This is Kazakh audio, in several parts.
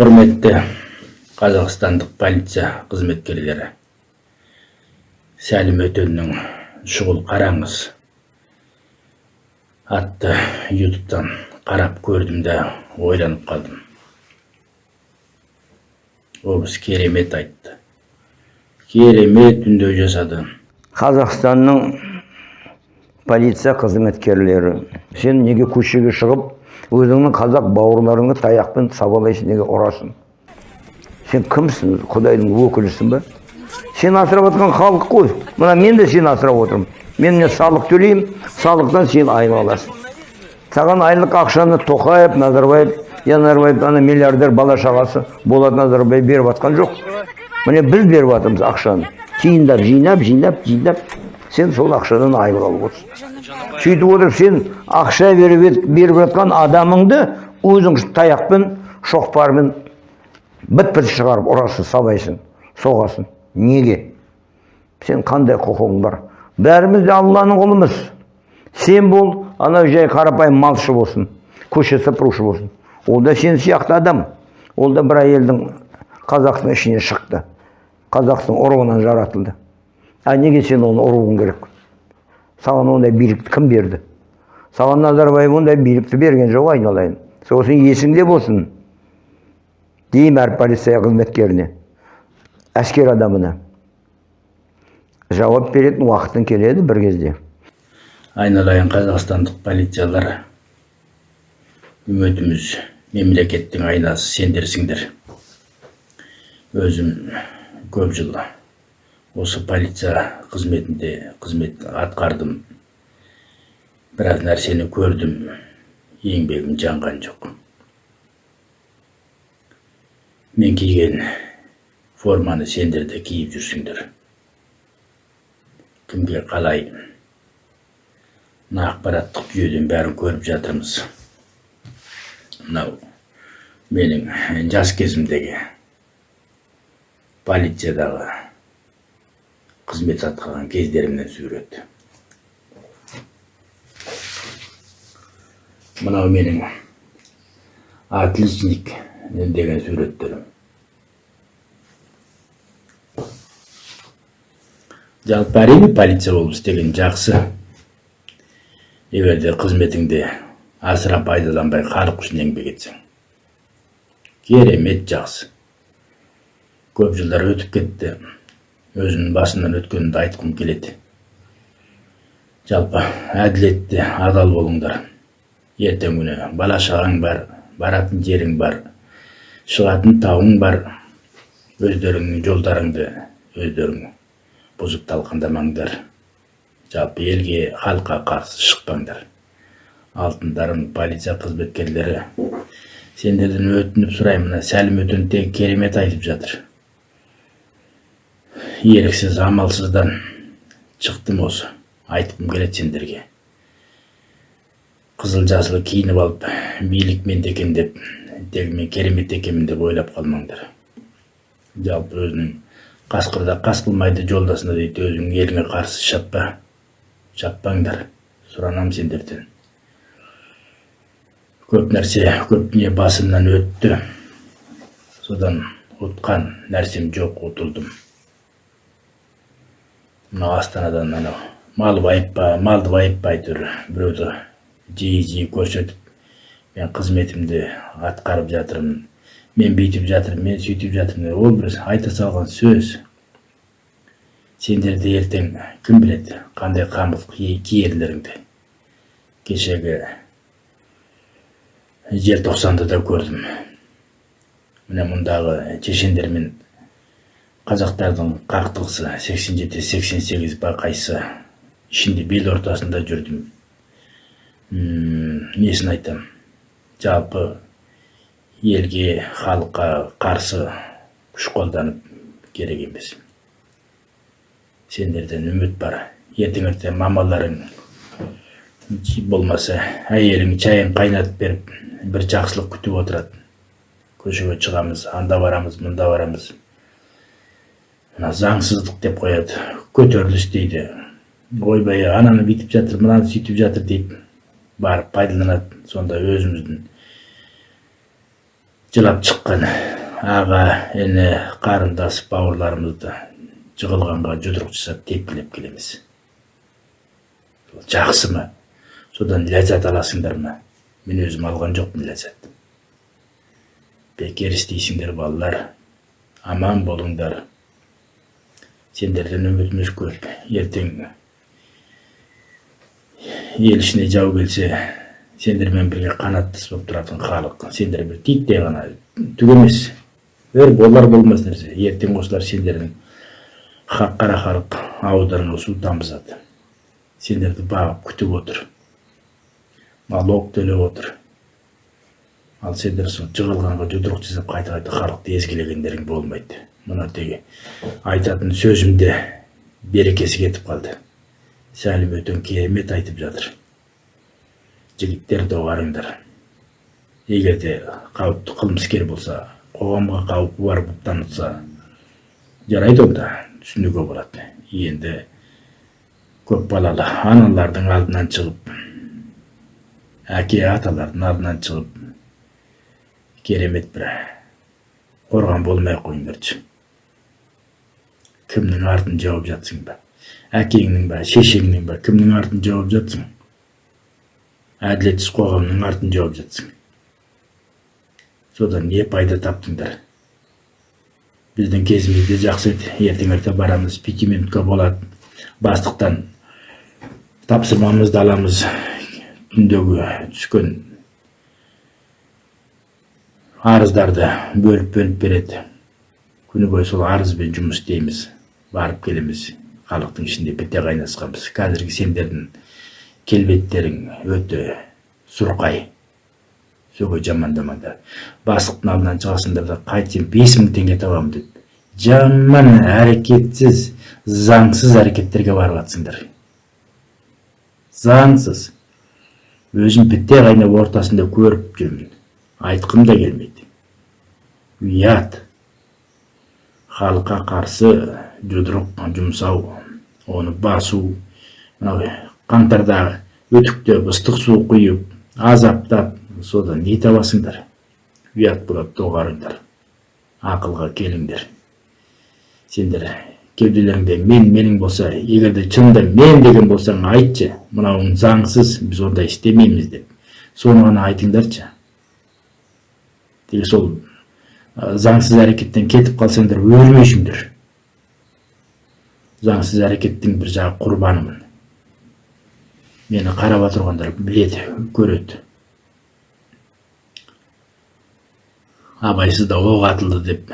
құрметті қазақстандық полиция қызметкерлері сәлім өтеннің шұғыл қараңыз атты ютубтан қарап көрдім да ойланып қалдым кісі керемет айтты керемет үндеу жасады қазақстанның полиция қызметкерлері сен неге көшеге шығып өзіңнің қазақ бауырларыңды таяқпен сабалайсың неге ұрасың сен кімсің? Құдайдың өкілісің ба сен асырап жатқан халық қой. Мына мен де сені асырап отырмын. Мен міне салық төлеймін салықтан сен айлық аласың саған айлық ақшаны тоқаев назарбаев я назарбаев ана миллиардер бала шағасы болат назарбаев беріп жатқан жоқ. Міне біз беріп жатырмыз ақшаны. Тиындап жинап жинап жинап. Сен сол ақшадан айлық алып отырсың. Сөйтіп отырып сен ақша беріп, беріп жатқан адамыңды өзің таяқпен шоқпармен біт шығарып ұрасың сабайсың соғасың. Неге? Сен қандай құқығың бар? Бәріміз де алланың құлымыз сен бол анау жай қарапайым малшы болсын көше сыпырушы болсын. Ол да сен сияқты адам. Ол да бір әйелдің қазақтың ішіне шықты. Қазақтың ұрығынан жаратылды. А неге сен оны ұруың керек? Саған ондай билікті кім берді? Саған назарбаев ондай билікті берген жоқ айналайын. Сосын есіңде болсын деймін әр полиция қызметкеріне әскер адамына. Жауап беретін уақытың келеді бір кезде. Айналайын қазақстандық полициялар. Үмітіміз мемлекеттің айнасы сендерсіңдер. Өзім көп жыл осы полиция қызметінде қызмет атқардым. Біраз нәрсені көрдім еңбегім жанған жоқ. Мен киген форманы сендер де киіп жүрсіңдер. Кімге қалай? Мына ақпараттық жүйеден бәрін көріп жатырмыз. Мынау менің жас кезімдегі полициядағы қызмет атқарған кездерімнен сурет мынау менің отличник деген суреттерім. Жалпы әрине полиция болып істеген жақсы. Егер де қызметіңде асыра пайдаланбай халық үшін еңбек етсең керемет жақсы. Көп жылдар өтіп кетті. Өзімнің басымнан өткенімді айтқым келеді. Жалпы әділетті адал болыңдар. Ертең күні бала шағаң бар баратын жерің бар шығатын тауың бар. Өздеріңнің жолдарыңды өздерің бұзып талқандамаңдар. Жалпы елге халыққа қарсы шықпаңдар. Алтындарым полиция қызметкерлері сендерден өтініп сұраймын сәлім өтен керемет айтып жатыр. Еріксіз амалсыздан шықтым осы. Айтқым келеді сендерге. Қызыл жасыл киініп алып билік менде екен деп тек мен керемет екенмін деп ойлап қалмаңдар. Жалпы өзінің қасқырда қас қылмайды жолдасына дейді өзіңнің еліңе қарсы шаппа. Шаппаңдар сұранам сендерден. Көп нәрсе көп не басымнан өтті. Содан ұтқан нәрсем жоқ ұтылдым мынау астанадан анау мал байытпа малды байытпа әйтеуір біреуді жиі жиі көрсетіп мен қызметімді атқарып жатырмын мен бүйтіп жатырмын мен сөйтіп жатырмын ол бір айта салған сөз сендерді ертең кім біледі қандай қамыт киерлеріңді кешегі желтоқсанды да көрдім міне мұндағы шешендермен қазақтардың қақтығысы 87-88 ба қайсы ішінде бел ортасында жүрдім. Несін айтам? Жалпы елге халыққа қарсы күш қолданып керек емес. Сендерден үміт бар. Ертең ертең мамаларың болмаса әйелің шайын қайнатып беріп бір жақсылық күтіп отырады. Көшеге шығамыз анда барамыз мұнда барамыз. Мына заңсыздық деп қояды. Көтеріліс дейді. Ойбай ананы бүйтіп жатыр мынаны сөйтіп жатыр дейді. Барып пайдаланады сонда өзіміздің. Жылап шыққан аға іні қарындас бауырларымызды жығылғанға жұдырық жасап тепкілеп келеміз. Жақсы ма? Содан ләззат аласыңдар ма? Мен өзім алған жоқпын ләззат. Бекер істейсіңдер балалар. Аман болыңдар. Сендерден үмітіміз көп ертең ел ішіне жау келсе сендермен бірге қанаттас болып тұратын халық сендер бір титтей ғана түк емес бір болар болмас нәрсе ертең осылар сендердің хақ қара халық ауыздарыңа су тамызады сендерді бағып күтіп отыр налог төлеп отыр ал сендер сол жығылғанға жұдырық жасап қайта қайта халықты езгілегендерің болмайды мына теге айтатын сөзімде берекесі кетіп қалды. Сәлім өтен керемет айтып жатыр. Жігіттер доғарыңдар. Егер де қауіпті қылмыскер болса қоғамға қауіпі бар болып танылса жарайды онда түсінуге болады. Енді көп балалы аналардың алдынан шығып әке аталардың алдынан шығып керемет бір қорған болмай ақ қойыңдаршы. Кімнің артын жауып жатсың ба әкеңнің ба шешеңнің ба кімнің артын жауып жатсың әділетсіз қоғамның артын жауып жатсың содан не пайда таптыңдар біздің кезімізде жақсы еді ертең ерте барамыз пяти минутка болады бастықтан тапсырмамызды аламыз түндегі түскен арыздарды бөліп бөліп береді күні бойы сол арызбен жұмыс істейміз барып келеміз. Халықтың ішінде біте қайнасқанбыз. Қазіргі сендердің келбеттерің өте сұрқай. Сөге жамандамаңдар бастықтың алдынан шығасыңдар да қайтсем бес мың теңге табамын деп. Жаман әрекетсіз заңсыз әрекеттерге барып жатсыңдар. Заңсыз. Өзім бітте қайнап ортасында көріп жүрмін. Айтқым да келмейді. Ұят. Халыққа қарсы жұдырық жұмсау оны басу қаңтардағы өтіктеп ыстық су құйып азаптап содан не табасыңдар ұят болады доғарыңдар ақылға келіңдер сендер кеуделеріңде мен менің болса егер де шынында мен деген болсаң айтшы мынауың заңсыз біз ондай істемейміз деп соны ғана айтыңдаршы тек сол заңсыз әрекеттен кетіп қалсаңдар өлмейсіңдер заңсыз әрекеттің бір жағы құрбанымын. Мені қарап отырғандар біледі көреді. Абайсызда оқ атылды деп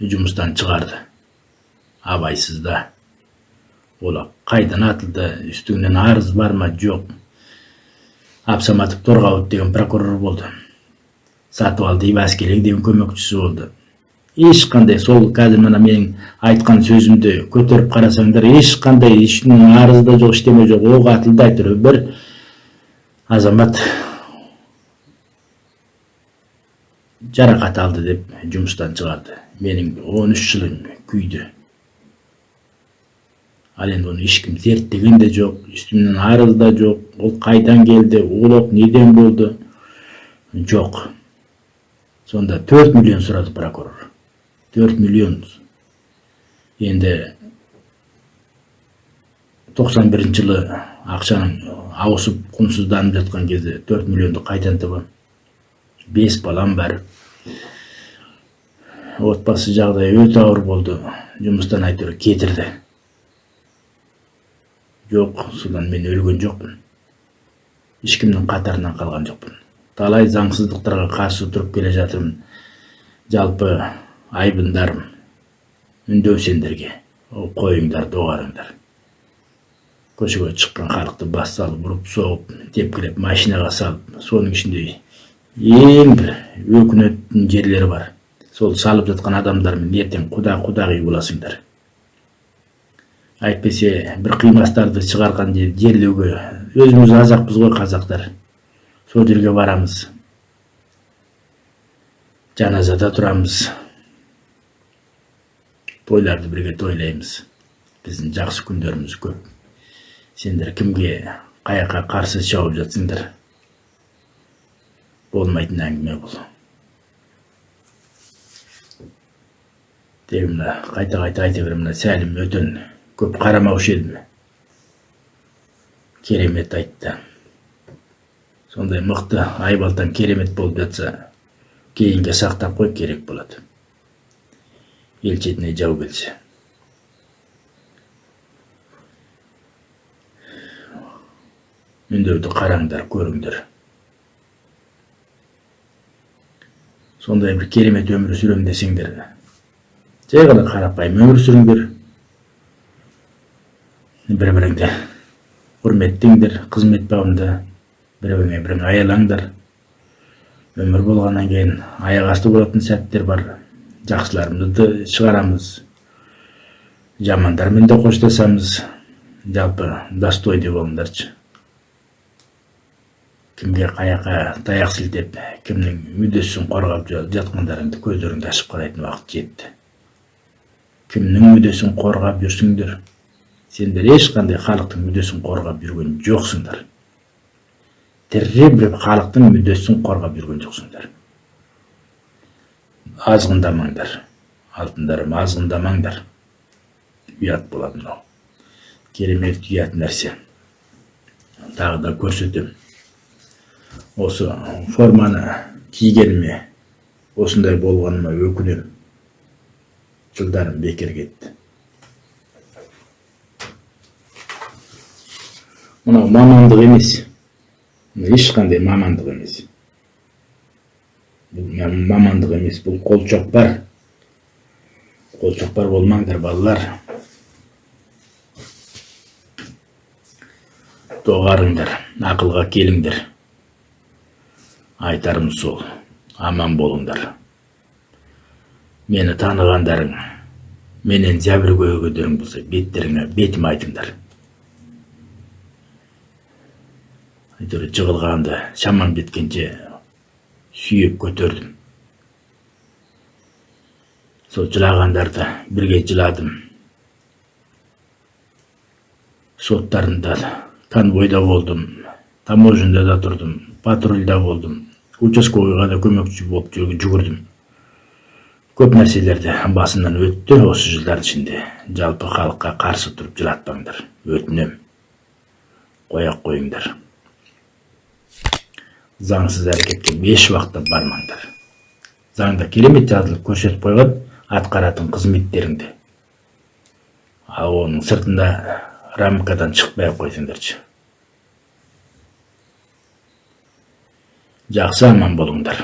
жұмыстан шығарды. Абайсызда ол қайдан атылды үстіңнен арыз бар ма? Жоқ. Абсаматов торғауыт деген прокурор болды. Сатыбалды иваскелең деген көмекшісі болды. Ешқандай сол қазір мына менің айтқан сөзімді көтеріп қарасаңдар ешқандай ешкімнің арызы да жоқ ештеме жоқ оқ атылды әйтеуір бір азамат жарақат алды деп жұмыстан шығарды. Менің 13 жылым күйді. Ал енді оны ешкім зерттеген де жоқ үстімнен арыз да жоқ. Ол қайдан келді ол неден болды? Жоқ. Сонда 4 миллион сұрады прокурор. 4 миллион енді 91 жылы ақшаның ауысып құнсызданып жатқан кезде 4 миллионды қайдан табамын бес балам бар отбасы жағдайы өте ауыр болды жұмыстан әйтеуір кетірді жоқ содан мен өлген жоқпын ешкімнің қатарынан қалған жоқпын талай заңсыздықтарға қарсы тұрып келе жатырмын жалпы айбындарым үндеу сендерге. Қойыңдар доғарыңдар. Көшеге шыққан халықты бас салып ұрып соғып тепкілеп машинаға салып соның ішінде ең бір өкінетін жерлері бар. Сол салып жатқан адамдармен ертең құда құдағи боласыңдар. Әйтпесе бір қимастарды шығарған жерлеуге өзіміз азақпыз ғой қазақтар. Сол жерге барамыз. Жаназада тұрамыз тойларды бірге тойлаймыз. Біздің жақсы күндеріміз көп. Сендер кімге қаяққа қарсы шауып жатсыңдар? Болмайтын әңгіме бұл. Тегі мына қайта қайта айта беремін мына сәлім өтен көп қарамаушы едім. Керемет айтты. Сондай мықты айбалтаң керемет болып жатса кейінге сақтап қой керек болады ел шетіне жау келсе үндеуді қараңдар көріңдер сондай бір керемет өмір сүрем десеңдер жай ғана қарапайым өмір сүріңдер бір біріңді құрметтеңдер қызмет бабында бір біріңе бірің аялаңдар өмір болғаннан кейін аяқ асты болатын сәттер бар жақсыларымызды шығарамыз. Жамандармен де қоштасамыз. Жалпы достойный болыңдаршы. Кімге қаяққа таяқ сілтеп кімнің мүддесін қорғап жатқандарыңды көздеріңді ашып қарайтын уақыт жетті. Кімнің мүддесін қорғап жүрсіңдер? Сендер ешқандай халықтың мүддесін қорғап жүрген жоқсыңдар. Тірі бір халықтың мүддесін қорғап жүрген жоқсыңдар. Азғындамаңдар. Алтындарым азғындамаңдар. Ұят болады мынау. Керемет ұят нәрсе. Тағы да көрсетемін осы форманы кигеніме осындай болғаныма өкінемін жылдарым бекер кетті. Мынау мамандық емес. Ешқандай мамандық емес. Бұл мамандық емес бұл қолшоқпар қолшоқпар болмаңдар балалар. Доғарыңдар ақылға келіңдер. Айтарым сол аман болыңдар. Мені танығандарың менен зәбір көргендерің болса беттеріңе бетіме айтыңдар. Әйтеуір жығылғанды шамам жеткенше сүйеп көтердім. Сол жылағандарды бірге жыладым. Соттарында конвойда болдым таможняда да тұрдым патрульда болдым участковыйға да көмекші болып жүгірдім. Көп нәрселерді басымнан өтті осы жылдар ішінде. Жалпы халыққа қарсы тұрып жылатпаңдар өтінем. Қоя қойыңдар. Заңсыз әрекетке еш уақытта бармаңдар. Заңда керемет жазылып көрсетіп қойған атқаратын қызметтеріңді. Ал оның сыртында рамкадан шықпай ақ қойсаңдаршы жақсы аман болыңдар.